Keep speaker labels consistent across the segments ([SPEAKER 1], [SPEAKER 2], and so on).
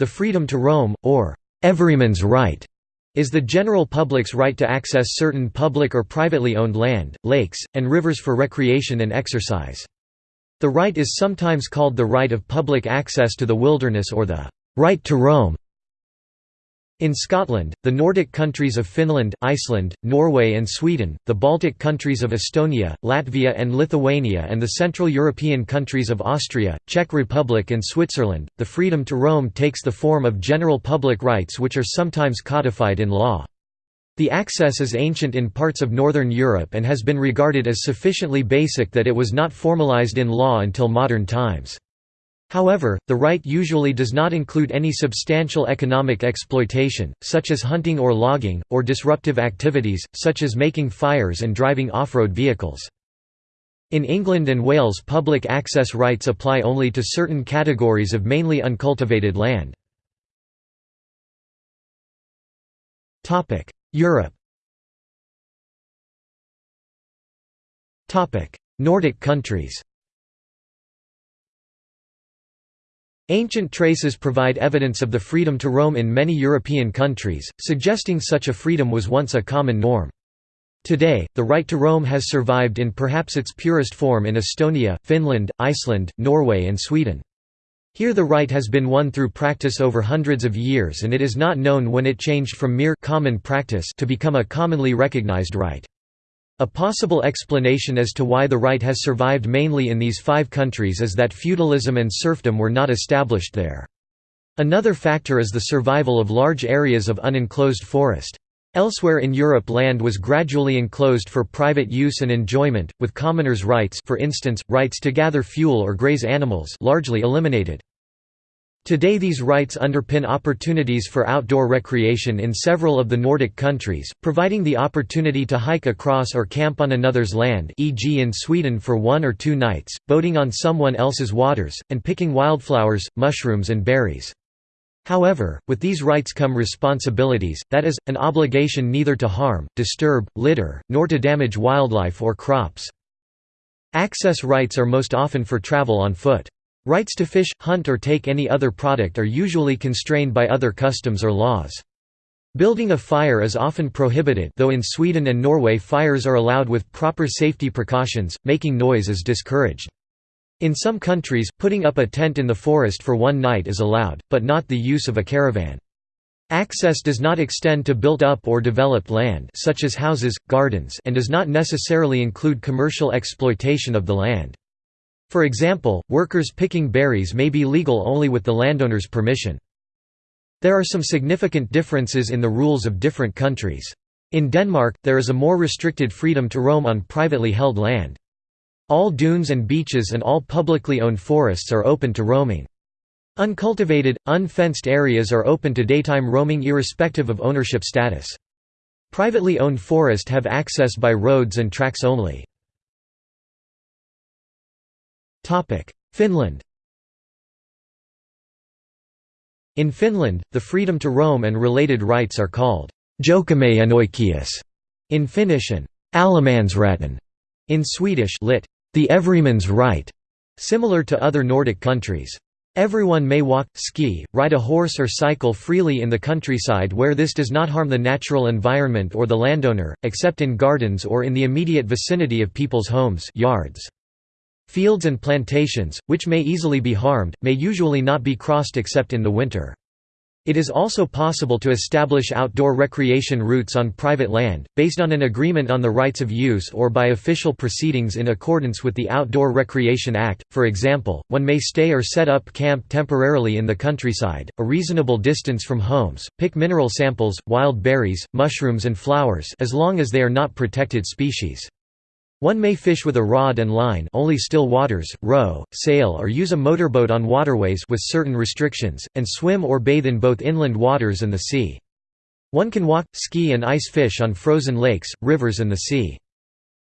[SPEAKER 1] The freedom to roam, or everyman's right, is the general public's right to access certain public or privately owned land, lakes, and rivers for recreation and exercise. The right is sometimes called the right of public access to the wilderness or the right to roam. In Scotland, the Nordic countries of Finland, Iceland, Norway and Sweden, the Baltic countries of Estonia, Latvia and Lithuania and the Central European countries of Austria, Czech Republic and Switzerland, the freedom to roam takes the form of general public rights which are sometimes codified in law. The access is ancient in parts of Northern Europe and has been regarded as sufficiently basic that it was not formalized in law until modern times. However, the right usually does not include any substantial economic exploitation, such as hunting or logging, or disruptive activities, such as making fires and driving off-road vehicles. In England and Wales public access rights apply only to certain categories of mainly uncultivated land. Europe Nordic countries Ancient traces provide evidence of the freedom to roam in many European countries, suggesting such a freedom was once a common norm. Today, the right to roam has survived in perhaps its purest form in Estonia, Finland, Iceland, Norway and Sweden. Here the right has been won through practice over hundreds of years and it is not known when it changed from mere common practice to become a commonly recognized right. A possible explanation as to why the right has survived mainly in these five countries is that feudalism and serfdom were not established there. Another factor is the survival of large areas of unenclosed forest. Elsewhere in Europe land was gradually enclosed for private use and enjoyment, with commoners' rights for instance, rights to gather fuel or graze animals largely eliminated. Today these rights underpin opportunities for outdoor recreation in several of the Nordic countries, providing the opportunity to hike across or camp on another's land e.g. in Sweden for one or two nights, boating on someone else's waters, and picking wildflowers, mushrooms and berries. However, with these rights come responsibilities, that is, an obligation neither to harm, disturb, litter, nor to damage wildlife or crops. Access rights are most often for travel on foot. Rights to fish, hunt or take any other product are usually constrained by other customs or laws. Building a fire is often prohibited though in Sweden and Norway fires are allowed with proper safety precautions, making noise is discouraged. In some countries, putting up a tent in the forest for one night is allowed, but not the use of a caravan. Access does not extend to built-up or developed land such as houses, gardens and does not necessarily include commercial exploitation of the land. For example, workers picking berries may be legal only with the landowner's permission. There are some significant differences in the rules of different countries. In Denmark, there is a more restricted freedom to roam on privately held land. All dunes and beaches and all publicly owned forests are open to roaming. Uncultivated, unfenced areas are open to daytime roaming irrespective of ownership status. Privately owned forest have access by roads and tracks only. Finland In Finland, the freedom to roam and related rights are called jokamiehenoikeus in Finnish and allemansrätten in Swedish lit. the everyman's right, similar to other Nordic countries. Everyone may walk, ski, ride a horse or cycle freely in the countryside where this does not harm the natural environment or the landowner, except in gardens or in the immediate vicinity of people's homes yards. Fields and plantations, which may easily be harmed, may usually not be crossed except in the winter. It is also possible to establish outdoor recreation routes on private land, based on an agreement on the rights of use or by official proceedings in accordance with the Outdoor Recreation Act. For example, one may stay or set up camp temporarily in the countryside, a reasonable distance from homes, pick mineral samples, wild berries, mushrooms and flowers as long as they are not protected species. One may fish with a rod and line only still waters, row, sail or use a motorboat on waterways with certain restrictions, and swim or bathe in both inland waters and the sea. One can walk, ski and ice fish on frozen lakes, rivers and the sea.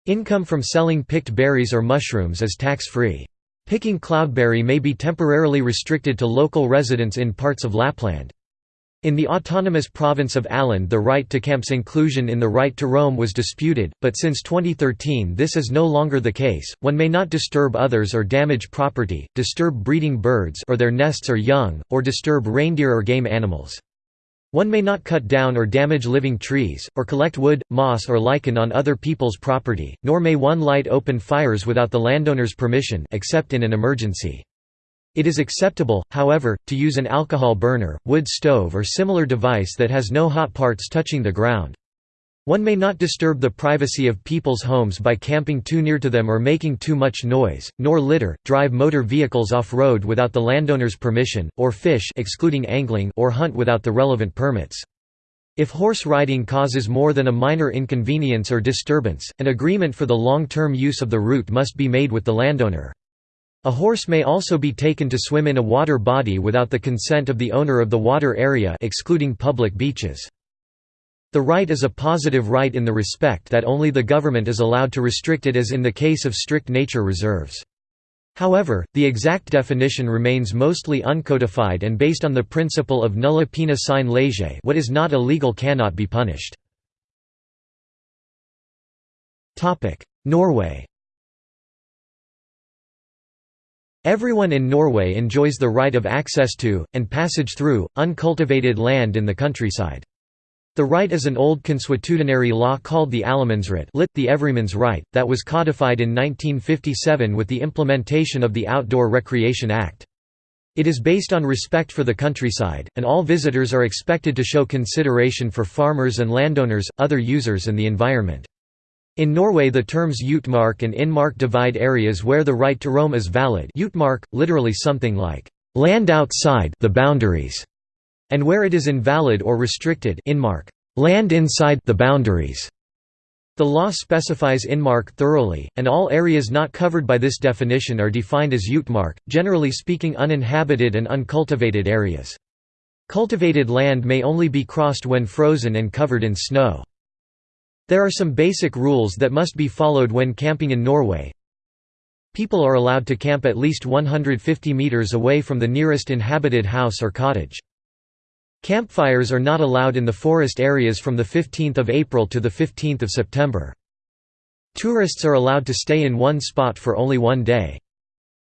[SPEAKER 1] Income from selling picked berries or mushrooms is tax-free. Picking cloudberry may be temporarily restricted to local residents in parts of Lapland. In the autonomous province of Åland the right to camp's inclusion in the right to roam was disputed, but since 2013 this is no longer the case. One may not disturb others or damage property, disturb breeding birds or their nests or young, or disturb reindeer or game animals. One may not cut down or damage living trees, or collect wood, moss or lichen on other people's property, nor may one light open fires without the landowner's permission except in an emergency. It is acceptable, however, to use an alcohol burner, wood stove or similar device that has no hot parts touching the ground. One may not disturb the privacy of people's homes by camping too near to them or making too much noise, nor litter, drive motor vehicles off-road without the landowner's permission, or fish excluding angling or hunt without the relevant permits. If horse riding causes more than a minor inconvenience or disturbance, an agreement for the long-term use of the route must be made with the landowner. A horse may also be taken to swim in a water body without the consent of the owner of the water area excluding public beaches. The right is a positive right in the respect that only the government is allowed to restrict it as in the case of strict nature reserves. However, the exact definition remains mostly uncodified and based on the principle of nulla poena sine lege what is not illegal cannot be punished. Norway Everyone in Norway enjoys the right of access to, and passage through, uncultivated land in the countryside. The right is an old consuetudinary law called the Allemannsrett lit, the everyman's right, that was codified in 1957 with the implementation of the Outdoor Recreation Act. It is based on respect for the countryside, and all visitors are expected to show consideration for farmers and landowners, other users and the environment. In Norway the terms utmark and innmark divide areas where the right to roam is valid utmark, literally something like, "...land outside the boundaries", and where it is invalid or restricted innmark, "...land inside the boundaries". The law specifies innmark thoroughly, and all areas not covered by this definition are defined as utmark, generally speaking uninhabited and uncultivated areas. Cultivated land may only be crossed when frozen and covered in snow. There are some basic rules that must be followed when camping in Norway. People are allowed to camp at least 150 meters away from the nearest inhabited house or cottage. Campfires are not allowed in the forest areas from 15 April to 15 September. Tourists are allowed to stay in one spot for only one day.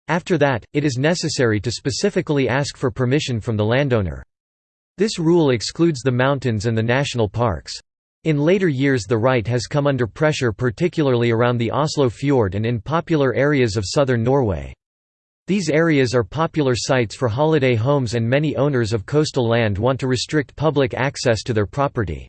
[SPEAKER 1] After that, it is necessary to specifically ask for permission from the landowner. This rule excludes the mountains and the national parks. In later years the right has come under pressure particularly around the Oslo fjord and in popular areas of southern Norway. These areas are popular sites for holiday homes and many owners of coastal land want to restrict public access to their property.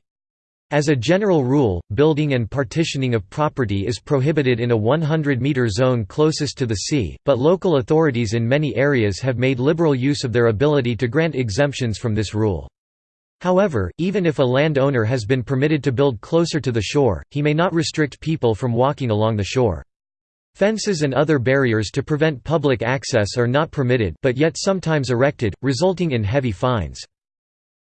[SPEAKER 1] As a general rule, building and partitioning of property is prohibited in a 100-meter zone closest to the sea, but local authorities in many areas have made liberal use of their ability to grant exemptions from this rule. However, even if a landowner has been permitted to build closer to the shore, he may not restrict people from walking along the shore. Fences and other barriers to prevent public access are not permitted but yet sometimes erected, resulting in heavy fines.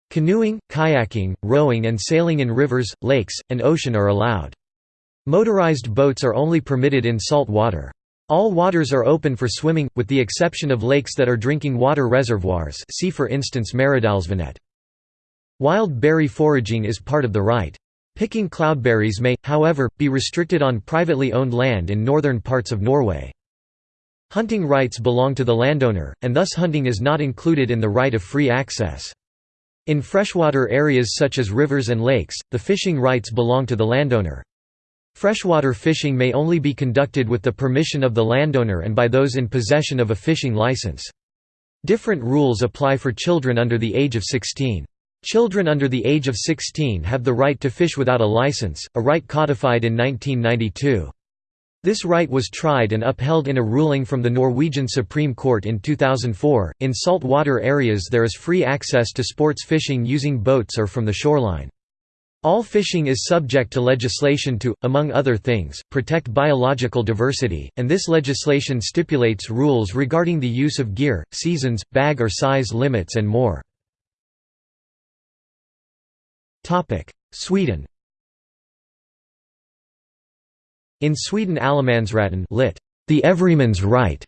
[SPEAKER 1] Canoeing, kayaking, rowing and sailing in rivers, lakes, and ocean are allowed. Motorized boats are only permitted in salt water. All waters are open for swimming, with the exception of lakes that are drinking water reservoirs see for instance Maridalsvannet. Wild berry foraging is part of the right. Picking cloudberries may, however, be restricted on privately owned land in northern parts of Norway. Hunting rights belong to the landowner, and thus hunting is not included in the right of free access. In freshwater areas such as rivers and lakes, the fishing rights belong to the landowner. Freshwater fishing may only be conducted with the permission of the landowner and by those in possession of a fishing license. Different rules apply for children under the age of 16. Children under the age of 16 have the right to fish without a license, a right codified in 1992. This right was tried and upheld in a ruling from the Norwegian Supreme Court in 2004. In salt water areas, there is free access to sports fishing using boats or from the shoreline. All fishing is subject to legislation to, among other things, protect biological diversity, and this legislation stipulates rules regarding the use of gear, seasons, bag or size limits and more. Sweden In Sweden Allemansrätten lit. The everyman's right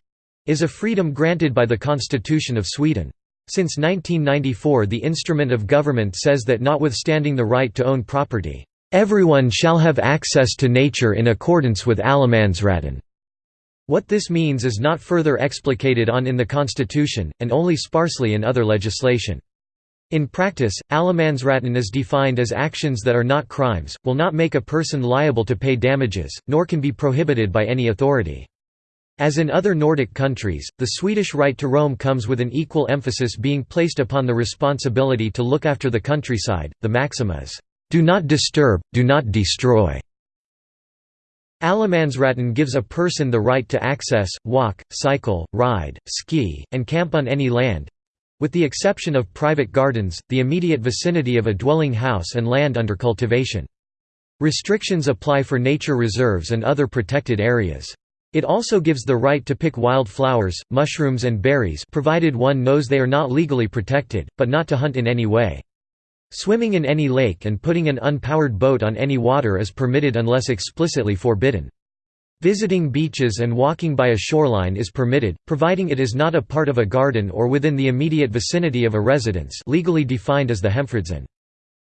[SPEAKER 1] is a freedom granted by the Constitution of Sweden. Since 1994 the instrument of government says that notwithstanding the right to own property, "...everyone shall have access to nature in accordance with Allemansratten." What this means is not further explicated on in the constitution, and only sparsely in other legislation. In practice, Allemansratten is defined as actions that are not crimes, will not make a person liable to pay damages, nor can be prohibited by any authority. As in other Nordic countries, the Swedish right to roam comes with an equal emphasis being placed upon the responsibility to look after the countryside. The maxim is, "Do not disturb, do not destroy." Allemansratten gives a person the right to access, walk, cycle, ride, ski, and camp on any land, with the exception of private gardens, the immediate vicinity of a dwelling house and land under cultivation. Restrictions apply for nature reserves and other protected areas. It also gives the right to pick wild flowers, mushrooms and berries provided one knows they are not legally protected, but not to hunt in any way. Swimming in any lake and putting an unpowered boat on any water is permitted unless explicitly forbidden. Visiting beaches and walking by a shoreline is permitted, providing it is not a part of a garden or within the immediate vicinity of a residence legally defined as the hemfridszon.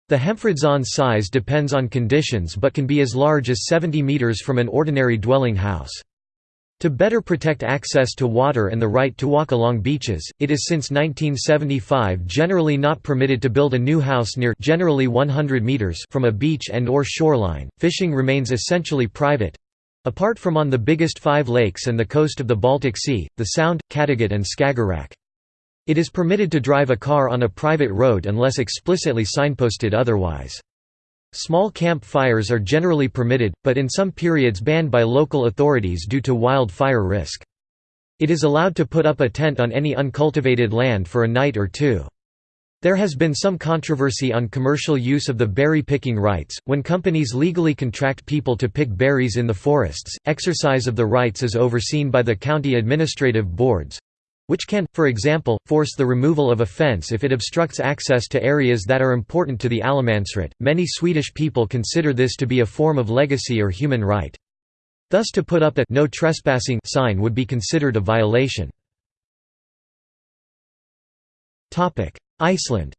[SPEAKER 1] The hemfridszon size depends on conditions but can be as large as 70 metres from an ordinary dwelling house. To better protect access to water and the right to walk along beaches, it is since 1975 generally not permitted to build a new house near generally 100 meters from a beach and or shoreline. Fishing remains essentially private, Apart from on the biggest five lakes and the coast of the Baltic Sea, the Sound, Kattegat and Skagerrak. It is permitted to drive a car on a private road unless explicitly signposted otherwise. Small camp fires are generally permitted, but in some periods banned by local authorities due to wildfire risk. It is allowed to put up a tent on any uncultivated land for a night or two. There has been some controversy on commercial use of the berry picking rights. When companies legally contract people to pick berries in the forests, exercise of the rights is overseen by the county administrative boards which can, for example, force the removal of a fence if it obstructs access to areas that are important to the allemansrätt. Many Swedish people consider this to be a form of legacy or human right. Thus to put up a no trespassing sign would be considered a violation. Iceland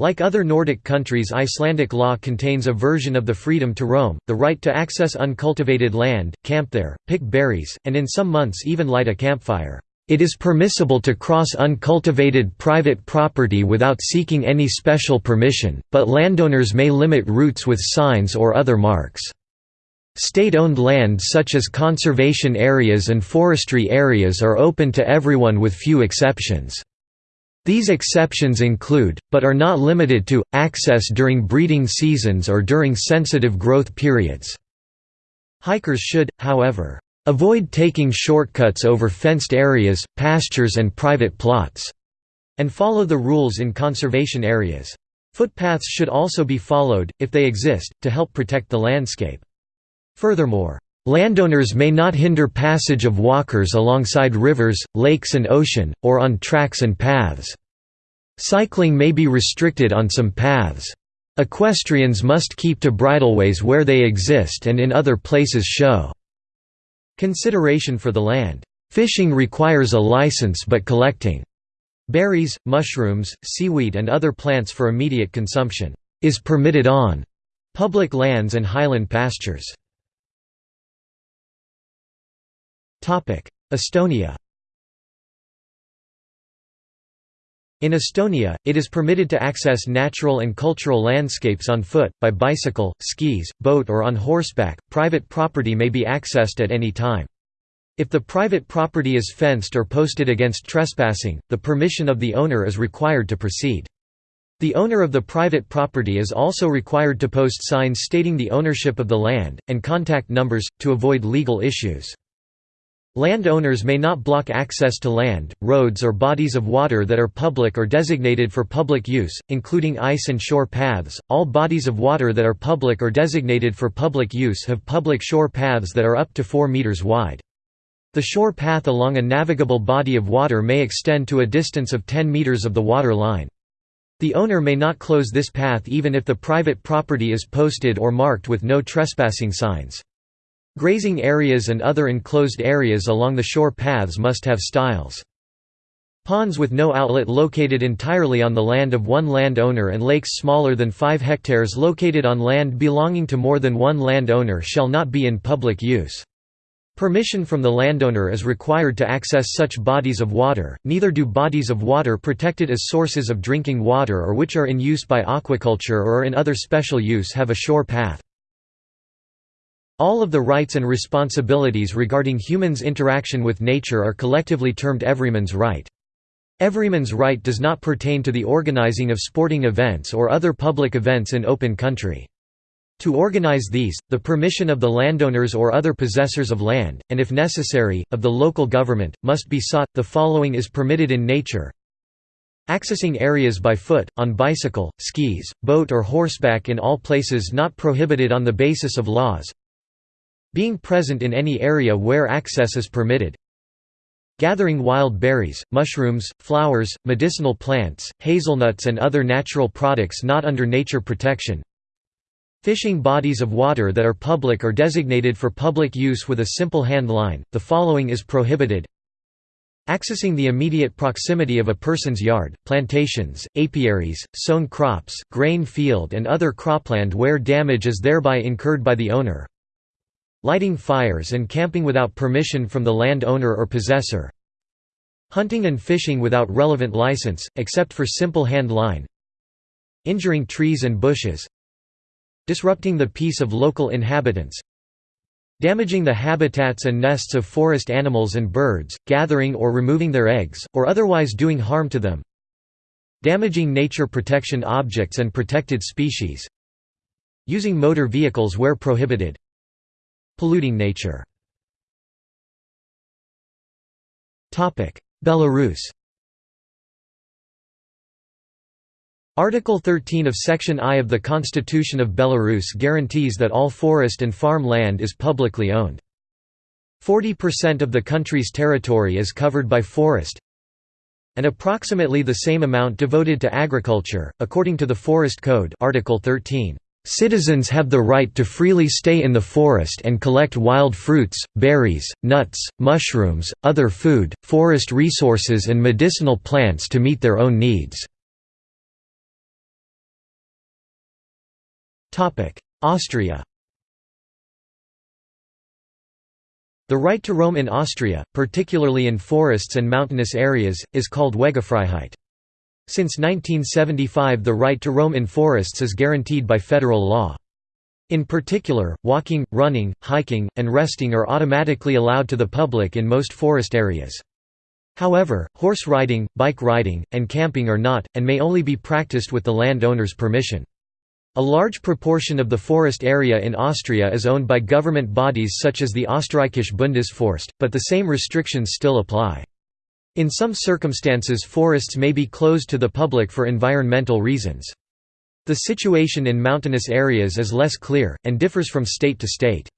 [SPEAKER 1] Like other Nordic countries Icelandic law contains a version of the freedom to roam, the right to access uncultivated land, camp there, pick berries, and in some months even light a campfire. It is permissible to cross uncultivated private property without seeking any special permission, but landowners may limit routes with signs or other marks. State-owned land such as conservation areas and forestry areas are open to everyone with few exceptions. These exceptions include, but are not limited to, access during breeding seasons or during sensitive growth periods. Hikers should, however, avoid taking shortcuts over fenced areas, pastures and private plots, and follow the rules in conservation areas. Footpaths should also be followed, if they exist, to help protect the landscape. Furthermore, landowners may not hinder passage of walkers alongside rivers, lakes and ocean, or on tracks and paths. Cycling may be restricted on some paths. Equestrians must keep to bridleways where they exist and in other places show consideration for the land. Fishing requires a license but collecting berries, mushrooms, seaweed and other plants for immediate consumption is permitted on public lands and highland pastures. Estonia In Estonia, it is permitted to access natural and cultural landscapes on foot, by bicycle, skis, boat or on horseback. Private property may be accessed at any time. If the private property is fenced or posted against trespassing, the permission of the owner is required to proceed. The owner of the private property is also required to post signs stating the ownership of the land, and contact numbers, to avoid legal issues. Landowners may not block access to land, roads or bodies of water that are public or designated for public use, including ice and shore paths. All bodies of water that are public or designated for public use have public shore paths that are up to 4 meters wide. The shore path along a navigable body of water may extend to a distance of 10 meters of the water line. The owner may not close this path even if the private property is posted or marked with no trespassing signs. Grazing areas and other enclosed areas along the shore paths must have stiles. Ponds with no outlet located entirely on the land of one landowner and lakes smaller than 5 hectares located on land belonging to more than one landowner shall not be in public use. Permission from the landowner is required to access such bodies of water, neither do bodies of water protected as sources of drinking water or which are in use by aquaculture or in other special use have a shore path. All of the rights and responsibilities regarding humans' interaction with nature are collectively termed everyman's right. Everyman's right does not pertain to the organizing of sporting events or other public events in open country. To organize these, the permission of the landowners or other possessors of land, and if necessary, of the local government, must be sought. The following is permitted in nature Accessing areas by foot, on bicycle, skis, boat or horseback in all places not prohibited on the basis of laws Being present in any area where access is permitted. Gathering wild berries, mushrooms, flowers, medicinal plants, hazelnuts and other natural products not under nature protection. Fishing bodies of water that are public or designated for public use with a simple hand line, the following is prohibited. Accessing the immediate proximity of a person's yard, plantations, apiaries, sown crops, grain field and other cropland where damage is thereby incurred by the owner Lighting fires and camping without permission from the land owner or possessor Hunting and fishing without relevant license, except for simple hand line Injuring trees and bushes Disrupting the peace of local inhabitants Damaging the habitats and nests of forest animals and birds, gathering or removing their eggs, or otherwise doing harm to them Damaging nature protection objects and protected species Using motor vehicles where prohibited Polluting nature Belarus Article 13 of Section I of the Constitution of Belarus guarantees that all forest and farm land is publicly owned. 40% of the country's territory is covered by forest, and approximately the same amount devoted to agriculture, according to the Forest Code Article 13. Citizens have the right to freely stay in the forest and collect wild fruits, berries, nuts, mushrooms, other food, forest resources and medicinal plants to meet their own needs. Austria The right to roam in Austria, particularly in forests and mountainous areas, is called Wegefreiheit. Since 1975 the right to roam in forests is guaranteed by federal law. In particular, walking, running, hiking, and resting are automatically allowed to the public in most forest areas. However, horse riding, bike riding, and camping are not, and may only be practiced with the landowner's permission. A large proportion of the forest area in Austria is owned by government bodies such as the Österreichische Bundesforst, but the same restrictions still apply. In some circumstances forests may be closed to the public for environmental reasons. The situation in mountainous areas is less clear, and differs from state to state.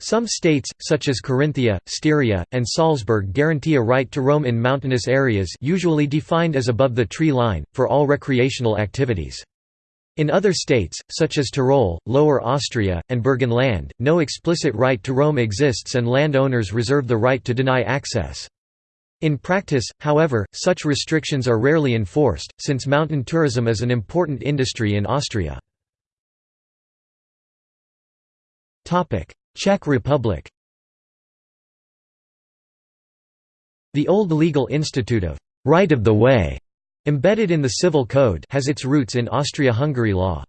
[SPEAKER 1] Some states, such as Carinthia, Styria, and Salzburg guarantee a right to roam in mountainous areas usually defined as above the tree line, for all recreational activities. In other states, such as Tyrol, Lower Austria, and Burgenland, no explicit right to roam exists and landowners reserve the right to deny access. In practice, however, such restrictions are rarely enforced, since mountain tourism is an important industry in Austria. Czech Republic The old legal institute of «right of the way» embedded in the Civil Code has its roots in Austria-Hungary law.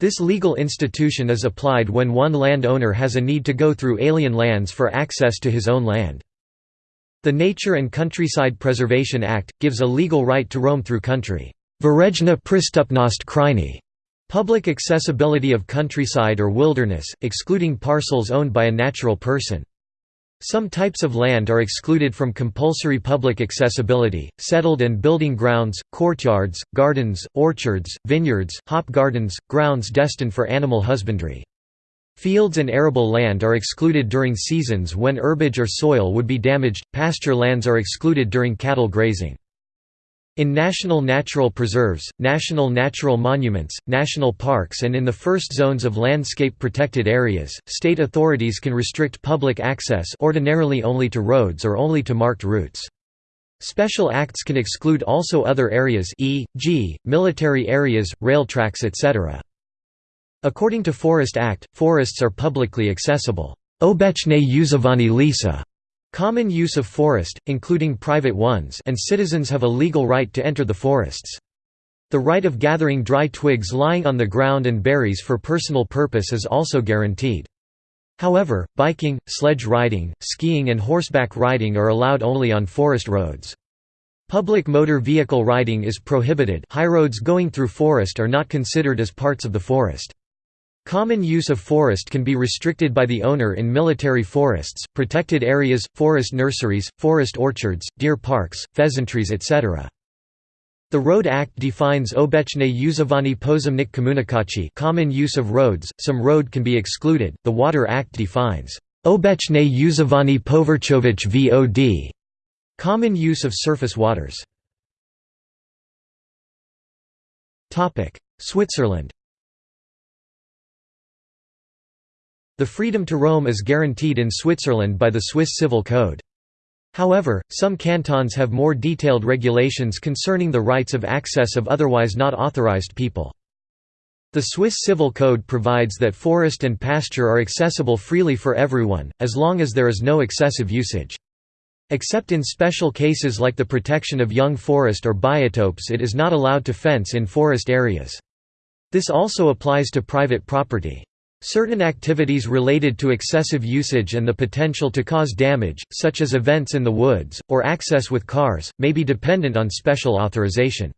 [SPEAKER 1] This legal institution is applied when one landowner has a need to go through alien lands for access to his own land. The Nature and Countryside Preservation Act, gives a legal right to roam through country. Public accessibility of countryside or wilderness, excluding parcels owned by a natural person. Some types of land are excluded from compulsory public accessibility, settled and building grounds, courtyards, gardens, orchards, vineyards, hop gardens, grounds destined for animal husbandry. Fields and arable land are excluded during seasons when herbage or soil would be damaged, pasture lands are excluded during cattle grazing. In national natural preserves, national natural monuments, national parks and in the first zones of landscape protected areas, state authorities can restrict public access ordinarily only to roads or only to marked routes. Special acts can exclude also other areas e.g., military areas, rail tracks etc. According to Forest Act, forests are publicly accessible. Obecne używani lisa common use of forest, including private ones and citizens have a legal right to enter the forests. The right of gathering dry twigs lying on the ground and berries for personal purpose is also guaranteed. However, biking, sledge riding, skiing and horseback riding are allowed only on forest roads. Public motor vehicle riding is prohibited highroads going through forest are not considered as parts of the forest. Common use of forest can be restricted by the owner in military forests, protected areas, forest nurseries, forest orchards, deer parks, pheasantries etc. The Road Act defines obecne używani pozemnych komunikacji common use of roads, some road can be excluded. The Water Act defines obecne używani povrchovich vod common use of surface waters. Switzerland The freedom to roam is guaranteed in Switzerland by the Swiss Civil Code. However, some cantons have more detailed regulations concerning the rights of access of otherwise not authorized people. The Swiss Civil Code provides that forest and pasture are accessible freely for everyone, as long as there is no excessive usage. Except in special cases like the protection of young forest or biotopes it is not allowed to fence in forest areas. This also applies to private property. Certain activities related to excessive usage and the potential to cause damage, such as events in the woods, or access with cars, may be dependent on special authorization.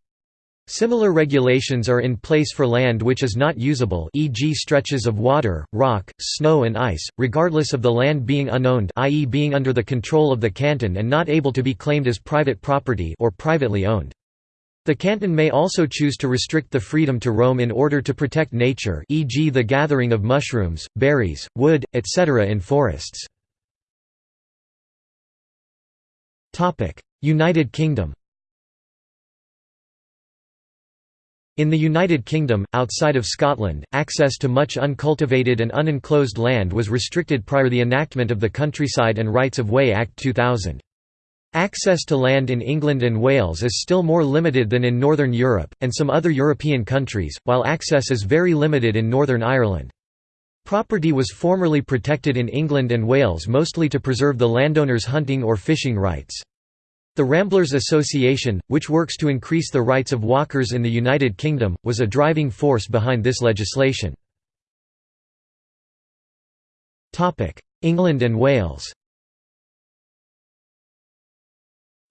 [SPEAKER 1] Similar regulations are in place for land which is not usable e.g. stretches of water, rock, snow and ice, regardless of the land being unowned i.e. being under the control of the canton and not able to be claimed as private property or privately owned. The canton may also choose to restrict the freedom to roam in order to protect nature e.g. the gathering of mushrooms, berries, wood, etc. in forests. United Kingdom In the United Kingdom, outside of Scotland, access to much uncultivated and unenclosed land was restricted prior to the enactment of the Countryside and Rights of Way Act 2000. Access to land in England and Wales is still more limited than in Northern Europe, and some other European countries, while access is very limited in Northern Ireland. Property was formerly protected in England and Wales mostly to preserve the landowner's hunting or fishing rights. The Ramblers Association, which works to increase the rights of walkers in the United Kingdom, was a driving force behind this legislation. England and Wales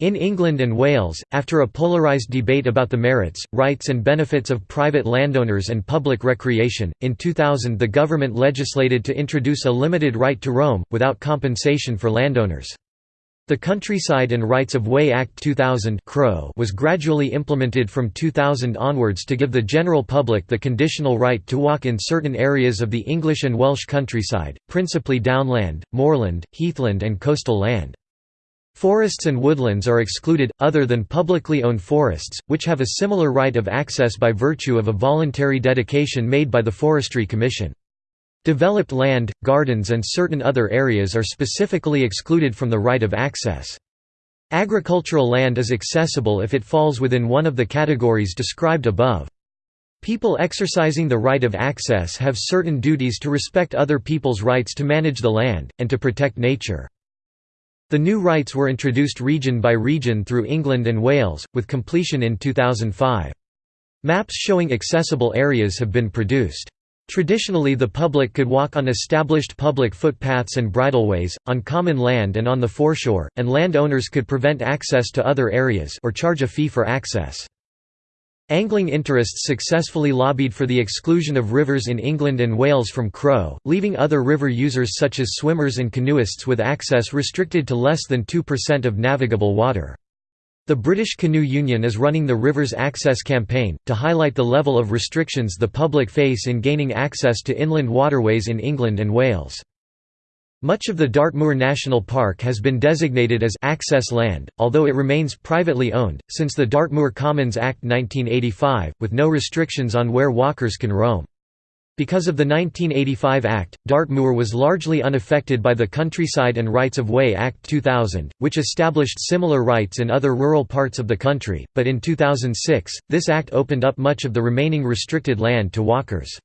[SPEAKER 1] In England and Wales, after a polarised debate about the merits, rights and benefits of private landowners and public recreation, in 2000 the government legislated to introduce a limited right to roam, without compensation for landowners. The Countryside and Rights of Way Act 2000 was gradually implemented from 2000 onwards to give the general public the conditional right to walk in certain areas of the English and Welsh countryside, principally downland, moorland, heathland and coastal land. Forests and woodlands are excluded, other than publicly owned forests, which have a similar right of access by virtue of a voluntary dedication made by the Forestry Commission. Developed land, gardens and certain other areas are specifically excluded from the right of access. Agricultural land is accessible if it falls within one of the categories described above. People exercising the right of access have certain duties to respect other people's rights to manage the land, and to protect nature. The new rights were introduced region by region through England and Wales, with completion in 2005. Maps showing accessible areas have been produced. Traditionally the public could walk on established public footpaths and bridleways, on common land and on the foreshore, and landowners could prevent access to other areas or charge a fee for access. Angling interests successfully lobbied for the exclusion of rivers in England and Wales from Crow, leaving other river users such as swimmers and canoeists with access restricted to less than 2% of navigable water. The British Canoe Union is running the Rivers Access campaign, to highlight the level of restrictions the public face in gaining access to inland waterways in England and Wales. Much of the Dartmoor National Park has been designated as «access land», although it remains privately owned, since the Dartmoor Commons Act 1985, with no restrictions on where walkers can roam. Because of the 1985 Act, Dartmoor was largely unaffected by the Countryside and Rights of Way Act 2000, which established similar rights in other rural parts of the country, but in 2006, this act opened up much of the remaining restricted land to walkers.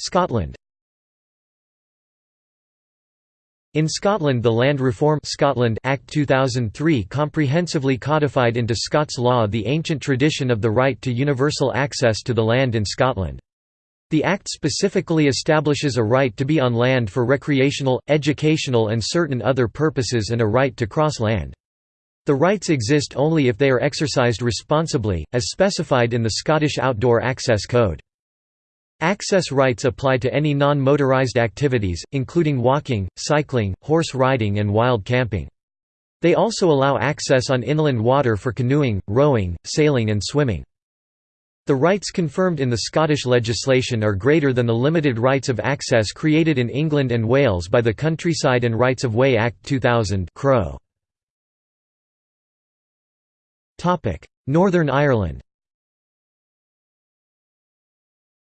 [SPEAKER 1] Scotland In Scotland the Land Reform Scotland Act 2003 comprehensively codified into Scots law the ancient tradition of the right to universal access to the land in Scotland. The Act specifically establishes a right to be on land for recreational, educational and certain other purposes and a right to cross land. The rights exist only if they are exercised responsibly, as specified in the Scottish Outdoor Access Code. Access rights apply to any non-motorized activities, including walking, cycling, horse riding and wild camping. They also allow access on inland water for canoeing, rowing, sailing and swimming. The rights confirmed in the Scottish legislation are greater than the limited rights of access created in England and Wales by the Countryside and Rights of Way Act 2000 Crow. Northern Ireland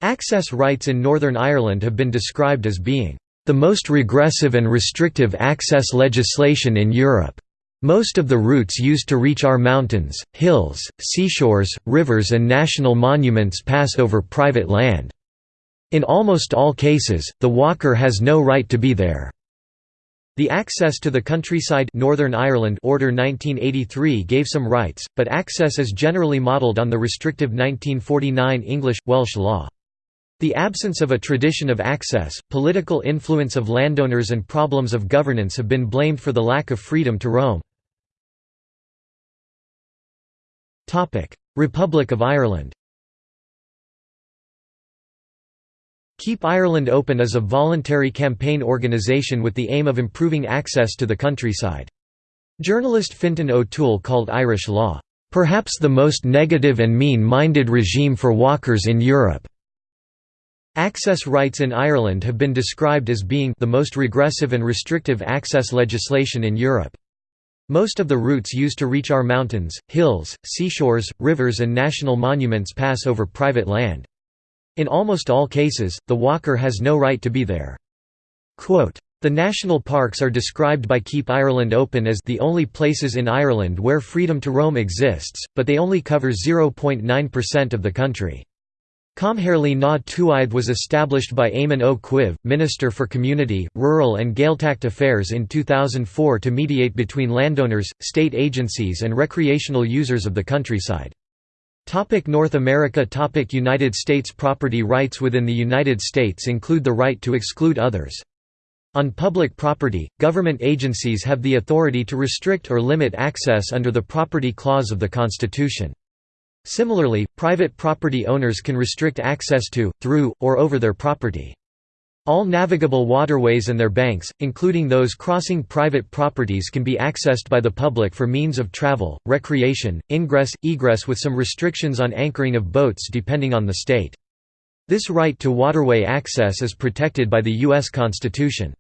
[SPEAKER 1] Access rights in Northern Ireland have been described as being the most regressive and restrictive access legislation in Europe. Most of the routes used to reach our mountains, hills, seashores, rivers and national monuments pass over private land. In almost all cases, the walker has no right to be there. The Access to the Countryside Northern Ireland Order 1983 gave some rights, but access is generally modelled on the restrictive 1949 English-Welsh law. The absence of a tradition of access, political influence of landowners and problems of governance have been blamed for the lack of freedom to roam. Republic of Ireland Keep Ireland Open is a voluntary campaign organisation with the aim of improving access to the countryside. Journalist Fintan O'Toole called Irish law, "...perhaps the most negative and mean-minded regime for walkers in Europe." Access rights in Ireland have been described as being the most regressive and restrictive access legislation in Europe. Most of the routes used to reach our mountains, hills, seashores, rivers and national monuments pass over private land. In almost all cases, the walker has no right to be there. Quote, the national parks are described by Keep Ireland Open as the only places in Ireland where freedom to roam exists, but they only cover 0.9% of the country. Comhairle na Tuaithe was established by Eamon Cuív, Minister for Community, Rural and Gaeltacht Affairs in 2004 to mediate between landowners, state agencies and recreational users of the countryside. Topic North America Topic United States Property rights within the United States include the right to exclude others. On public property, government agencies have the authority to restrict or limit access under the Property Clause of the Constitution. Similarly, private property owners can restrict access to, through, or over their property. All navigable waterways and their banks, including those crossing private properties can be accessed by the public for means of travel, recreation, ingress, egress with some restrictions on anchoring of boats depending on the state. This right to waterway access is protected by the U.S. Constitution.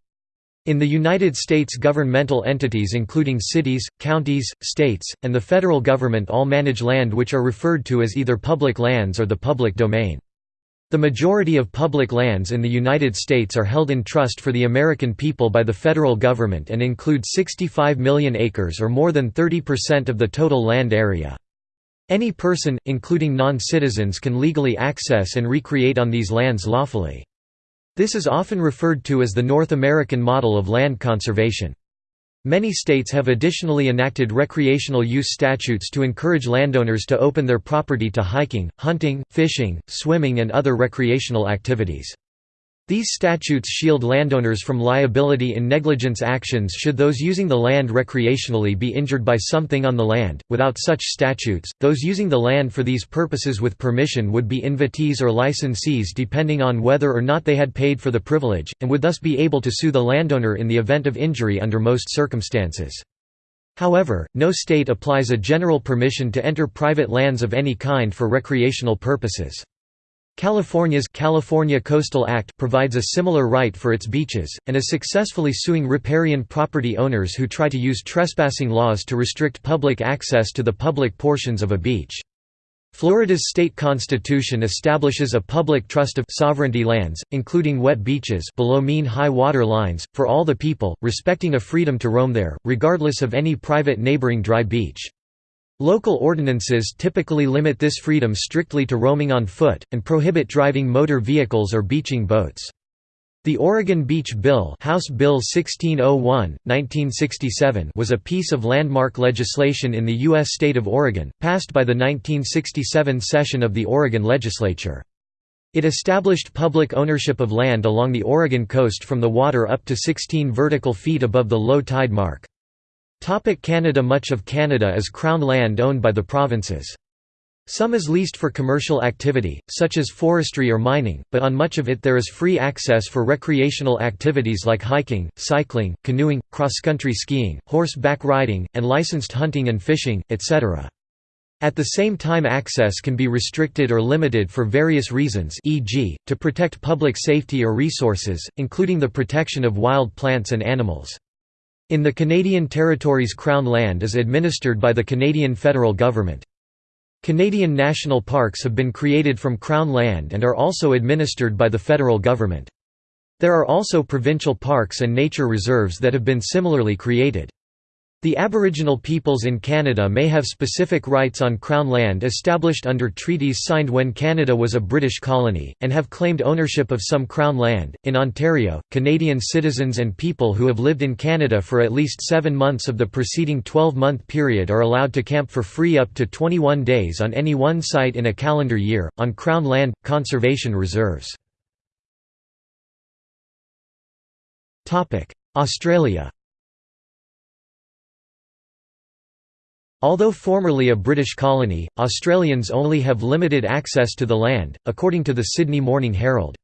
[SPEAKER 1] In the United States governmental entities including cities, counties, states, and the federal government all manage land which are referred to as either public lands or the public domain. The majority of public lands in the United States are held in trust for the American people by the federal government and include 65 million acres or more than 30% of the total land area. Any person, including non-citizens can legally access and recreate on these lands lawfully. This is often referred to as the North American model of land conservation. Many states have additionally enacted recreational use statutes to encourage landowners to open their property to hiking, hunting, fishing, swimming and other recreational activities. These statutes shield landowners from liability in negligence actions should those using the land recreationally be injured by something on the land. Without such statutes, those using the land for these purposes with permission would be invitees or licensees depending on whether or not they had paid for the privilege, and would thus be able to sue the landowner in the event of injury under most circumstances. However, no state applies a general permission to enter private lands of any kind for recreational purposes. California's California Coastal Act provides a similar right for its beaches, and is successfully suing riparian property owners who try to use trespassing laws to restrict public access to the public portions of a beach. Florida's state constitution establishes a public trust of sovereignty lands, including wet beaches below mean high water lines, for all the people, respecting a freedom to roam there, regardless of any private neighboring dry beach. Local ordinances typically limit this freedom strictly to roaming on foot, and prohibit driving motor vehicles or beaching boats. The Oregon Beach Bill, House Bill 1601, 1967 was a piece of landmark legislation in the U.S. state of Oregon, passed by the 1967 session of the Oregon legislature. It established public ownership of land along the Oregon coast from the water up to 16 vertical feet above the low tide mark. Canada Much of Canada is Crown land owned by the provinces. Some is leased for commercial activity, such as forestry or mining, but on much of it there is free access for recreational activities like hiking, cycling, canoeing, cross-country skiing, horseback riding, and licensed hunting and fishing, etc. At the same time access can be restricted or limited for various reasons e.g., to protect public safety or resources, including the protection of wild plants and animals. In the Canadian Territories Crown land is administered by the Canadian federal government. Canadian national parks have been created from Crown land and are also administered by the federal government. There are also provincial parks and nature reserves that have been similarly created. The Aboriginal peoples in Canada may have specific rights on Crown land established under treaties signed when Canada was a British colony, and have claimed ownership of some Crown land. In Ontario, Canadian citizens and people who have lived in Canada for at least seven months of the preceding 12 month period are allowed to camp for free up to 21 days on any one site in a calendar year, on Crown land, conservation reserves. Australia Although formerly a British colony, Australians only have limited access to the land, according to the Sydney Morning Herald.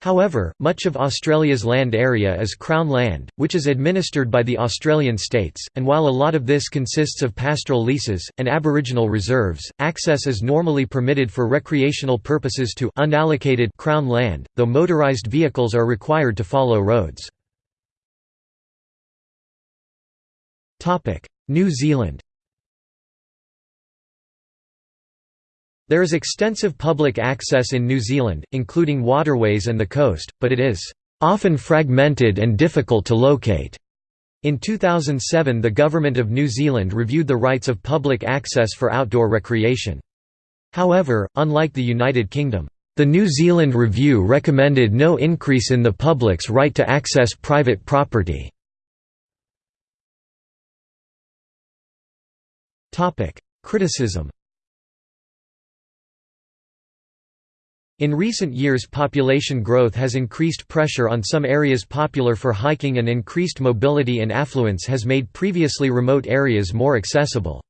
[SPEAKER 1] However, much of Australia's land area is Crown land, which is administered by the Australian states, and while a lot of this consists of pastoral leases, and Aboriginal reserves, access is normally permitted for recreational purposes to unallocated Crown land, though motorised vehicles are required to follow roads. New Zealand There is extensive public access in New Zealand, including waterways and the coast, but it is often fragmented and difficult to locate. In 2007 the Government of New Zealand reviewed the rights of public access for outdoor recreation. However, unlike the United Kingdom, the New Zealand review recommended no increase in the public's right to access private property. Criticism In recent years population growth has increased pressure on some areas popular for hiking and increased mobility and affluence has made previously remote areas more accessible.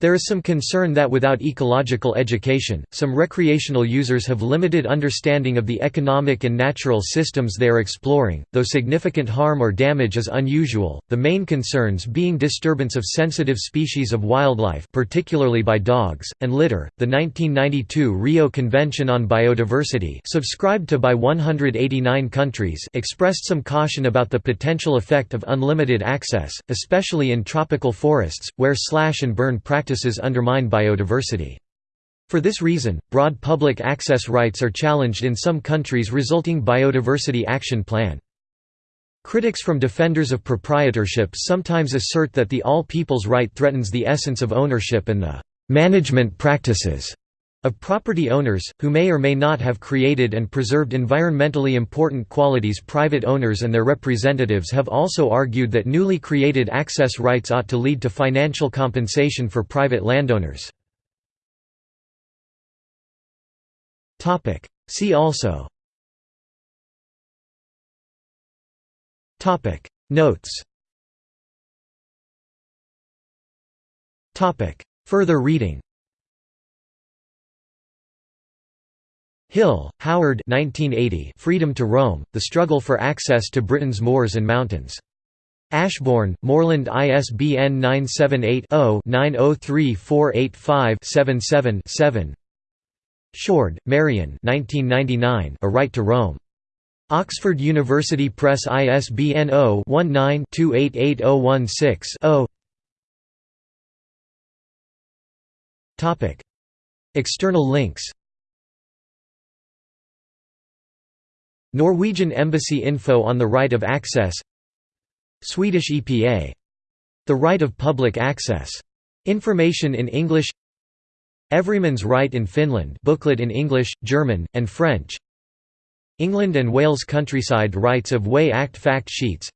[SPEAKER 1] There is some concern that without ecological education, some recreational users have limited understanding of the economic and natural systems they are exploring, though significant harm or damage is unusual, the main concerns being disturbance of sensitive species of wildlife particularly by dogs, and litter. The 1992 Rio Convention on Biodiversity subscribed to by 189 countries expressed some caution about the potential effect of unlimited access, especially in tropical forests, where slash and burn practices practices undermine biodiversity. For this reason, broad public access rights are challenged in some countries resulting Biodiversity Action Plan. Critics from defenders of proprietorship sometimes assert that the all people's right threatens the essence of ownership and the management practices of property owners, who may or may not have created and preserved environmentally important qualities private owners and their representatives have also argued that newly created access rights ought to lead to financial compensation for private landowners. See also Notes Further reading Hill, Howard 1980 Freedom to Roam, The Struggle for Access to Britain's Moors and Mountains. Ashbourne, Moorland ISBN 978-0-903485-77-7 Shoard, Marion A Right to Roam. Oxford University Press ISBN 0-19-288016-0 External links Norwegian Embassy info on the right of access. Swedish EPA. The right of public access. Information in English. Everyman's Right in Finland booklet in English, German, and French. England and Wales Countryside Rights of Way Act fact sheets.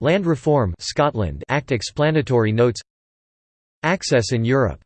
[SPEAKER 1] Land Reform Scotland Act explanatory notes. Access in Europe